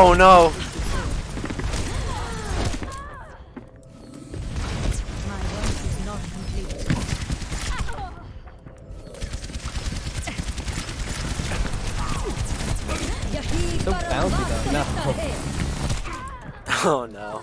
Oh no! Don't complete. So bouncy though. No. Oh no.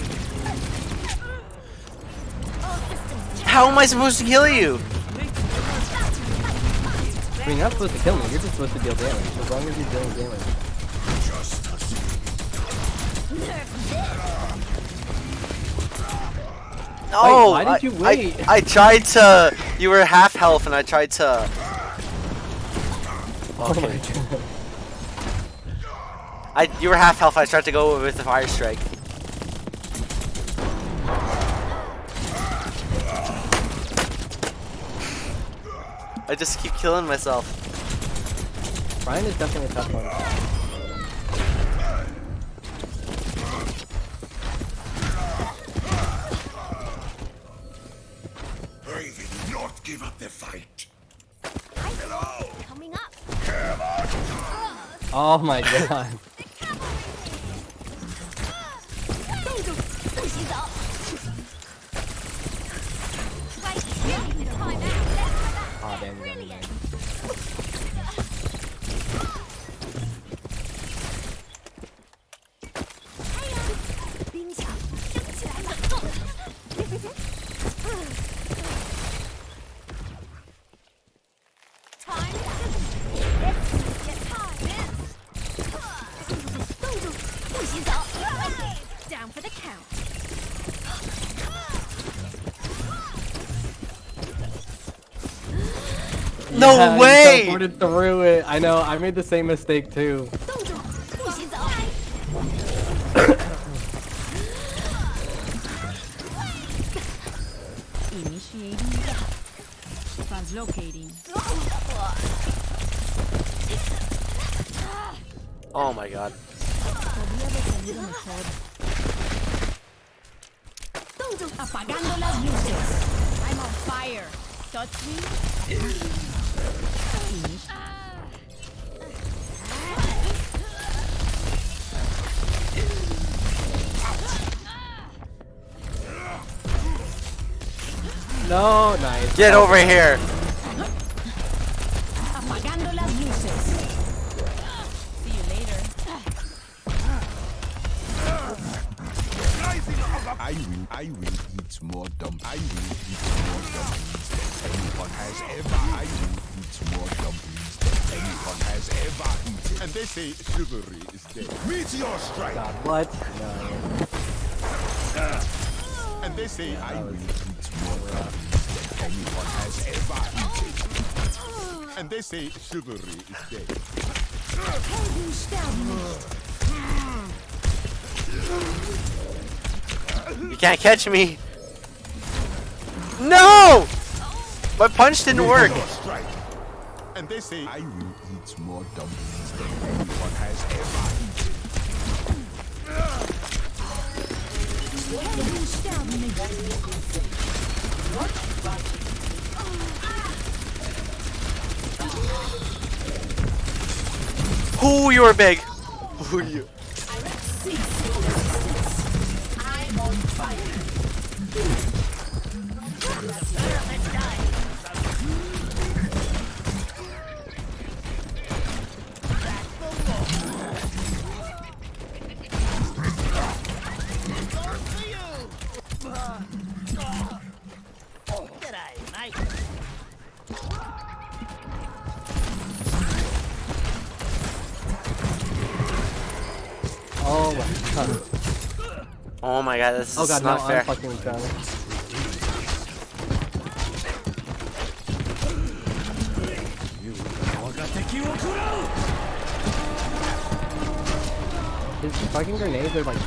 How am I supposed to kill you? I mean, you're not supposed to kill me. You're just supposed to deal damage. As long as you're dealing damage. No! why did I- you I- wait? I, tried to. You were half health, and I tried to. Oh my god. I you were half health. I tried to go with the fire strike. I just keep killing myself. Brian is definitely a tough one. I will not give up the fight. Coming up. Oh my god. No yeah, way! Teleported through it. I know. I made the same mistake too. Oh my god. Apagando las luces. I'm on fire. Touch me. Finish. No, nice. Get over here. Apagando las luces. See you later. I will, I will eat more dumb. I will eat more dumplings than anyone has ever. I will more dumplings than anyone has ever eaten. And they say chivalry is dead. Meteor strike! God, what? No. And they say I will eat more dumplings than anyone has ever eaten. And they say chivalry is dead. You can't catch me. No! My punch didn't work. Meteor! And they say I will eat more dumplings than anyone has ever eaten. Ooh, you were big. Ooh, you. Oh my god. Oh my god, this oh is Oh god, not no, fair. I'm fucking drunk. His fucking grenades are like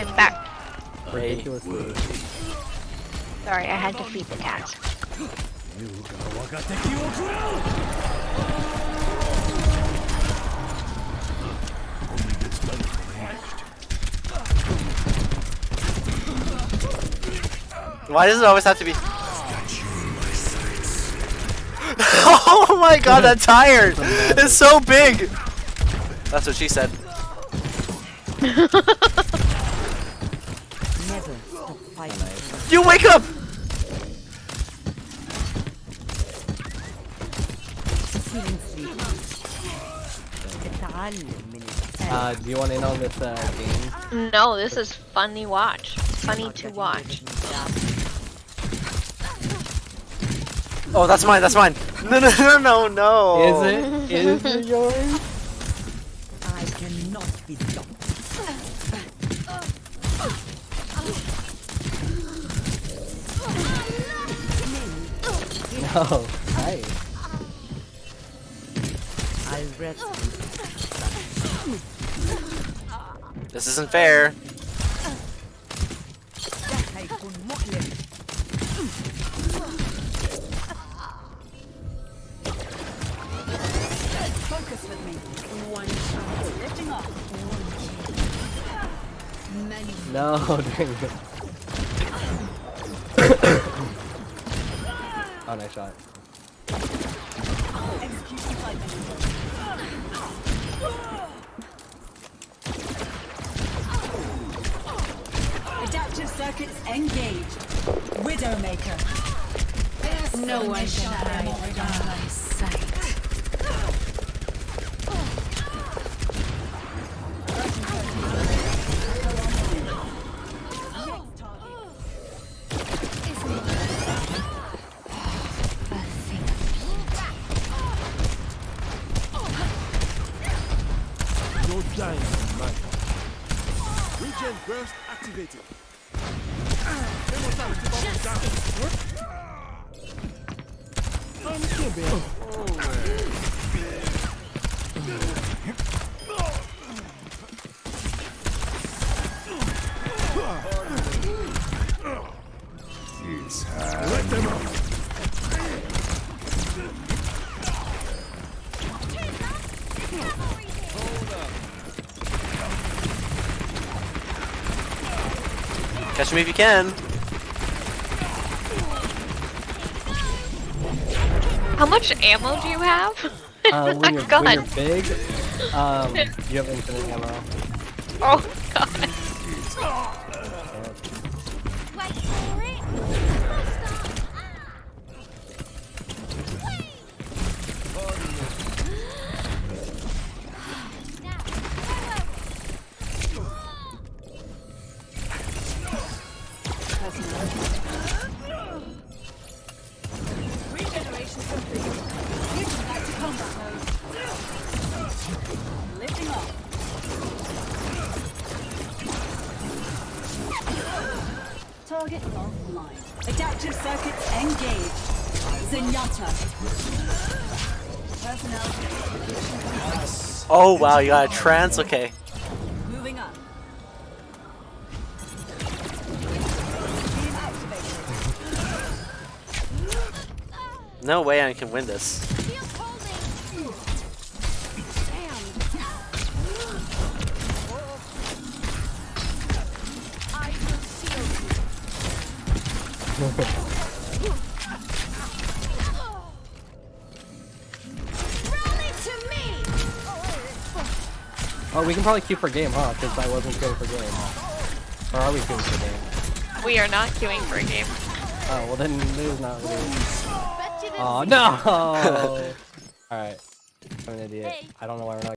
I'm back. ridiculously. Sorry, I had to feed the cats. Why does it always have to be? oh my god, that tire! It's so big! That's what she said. You wake up! Uh, do you want in on this uh, game? No, this is funny watch. Funny to watch. Oh, that's mine, that's mine. No, no, no, no, no. Is it? Is it yours? I cannot be stopped. No. Nice. I'll rest. This isn't fair. Many No, dang it. oh, nice shot. execution flight maneuver. Adaptive circuits engaged. Widowmaker. No one can hide Regen burst activated. It's Let them out. Catch me if you can. How much ammo do you have? Uh, my when, you're, god. when you're big, um, you have infinite ammo. Oh god. Target offline. Adaptive circuits engaged. Zenyatta. Personnel Oh wow, you got a trance? Okay. moving up. No way I can win this. Oh, we can probably queue for game, huh? Because I wasn't queuing for game. Or are we queuing for game? We are not queuing for a game. Oh, well then this is not really... Oh, no! Alright. I'm an idiot. I don't know why we're not